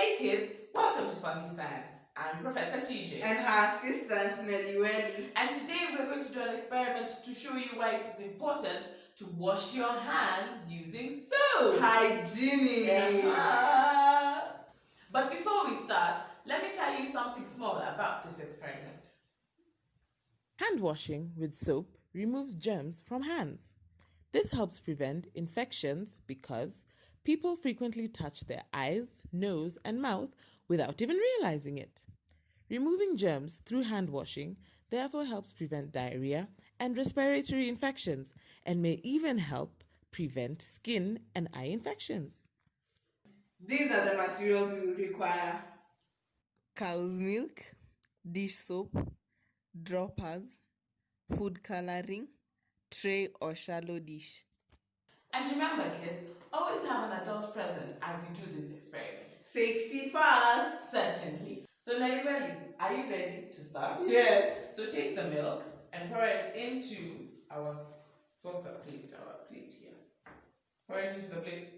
Hey kids, welcome to Funky Science. I'm Professor TJ. And her assistant Nelly Welly. And today we're going to do an experiment to show you why it is important to wash your hands using soap. Hygienic. Yeah. Uh-huh. But before we start, let me tell you something small about this experiment. Hand washing with soap removes germs from hands. This helps prevent infections because people frequently touch their eyes, nose, and mouth without even realizing it. Removing germs through hand washing therefore helps prevent diarrhea and respiratory infections and may even help prevent skin and eye infections. These are the materials we will require. Cow's milk, dish soap, droppers, food coloring, tray or shallow dish. And remember kids, always have an adult present as you do these experiments. Safety first. Certainly. So Nelly Welly, are you ready to start? Yes. So take the milk and pour it into our saucer plate, our plate here. Pour it into the plate.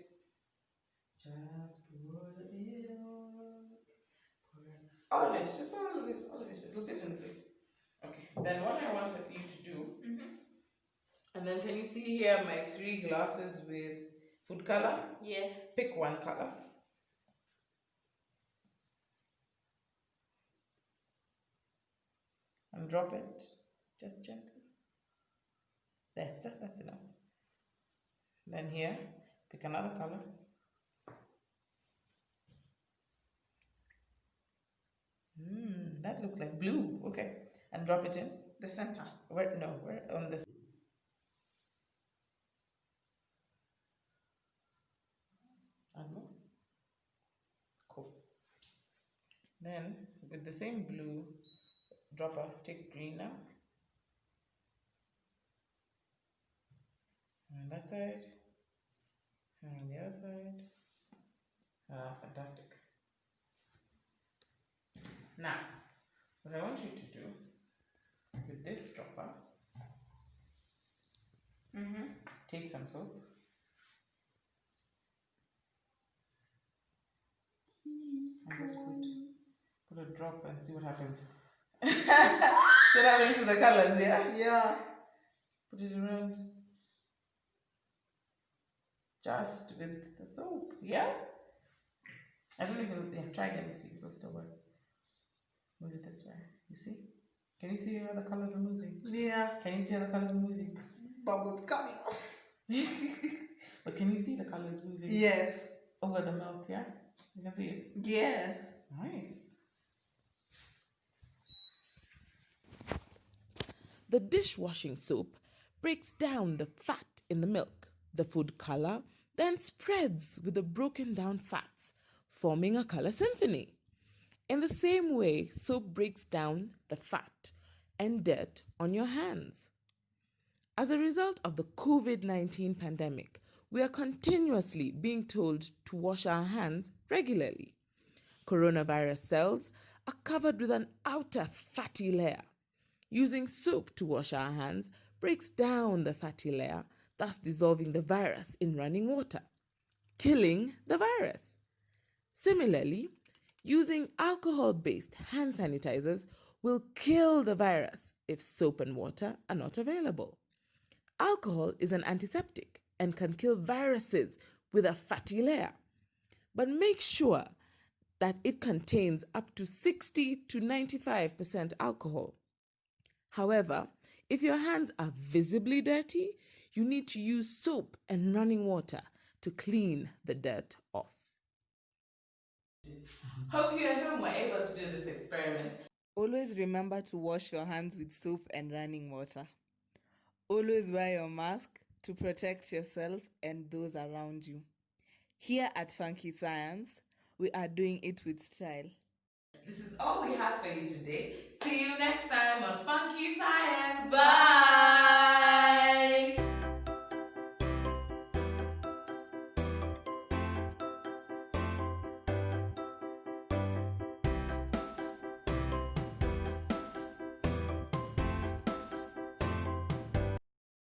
Just pour the milk. Pour it. All of it. Just pour all of it. All of it. It'll fit in the plate. Okay. Then what I want you to do, mm-hmm. and then can you see here my three glasses with food color? Yes. Pick one color. And drop it just gently. There, that's, that's enough. Then here, pick another color. Hmm, that looks like blue. Okay. And drop it in The center. where no, where on this Then with the same blue dropper, take green now. And that side. And on the other side. Ah, fantastic. Now, what I want you to do with this dropper, Mm-hmm. take some soap. And just put, put a drop and see what happens. see what happens to the colors, yeah? Yeah. Put it around. Just with the soap, yeah? I don't know if it'll, yeah, try again, see if it'll still work. Move it this way, you see? Can you see how the colors are moving? Yeah. Can you see how the colors are moving? Bubbles coming off. but can you see the colors moving Yes. over the mouth, yeah? You can see it. Yeah. Nice. The dishwashing soap breaks down the fat in the milk. The food color then spreads with the broken down fats, forming a color symphony. In the same way, soap breaks down the fat and dirt on your hands. As a result of the COVID 19 pandemic, we are continuously being told to wash our hands regularly. Coronavirus cells are covered with an outer fatty layer. Using soap to wash our hands breaks down the fatty layer, thus dissolving the virus in running water, killing the virus. Similarly, using alcohol based hand sanitizers will kill the virus if soap and water are not available. Alcohol is an antiseptic and can kill viruses with a fatty layer. But make sure that it contains up to 60 to 95% alcohol. However, if your hands are visibly dirty, you need to use soap and running water to clean the dirt off. Hope you at home were able to do this experiment. Always remember to wash your hands with soap and running water. Always wear your mask to protect yourself and those around you. Here at Funky Science, we are doing it with style. This is all we have for you today. See you next time